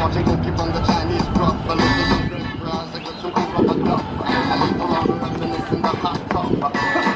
watching cookie from the Chinese drop. But listen to French fries, I got some cool rubber duck. I leave the the hot tub.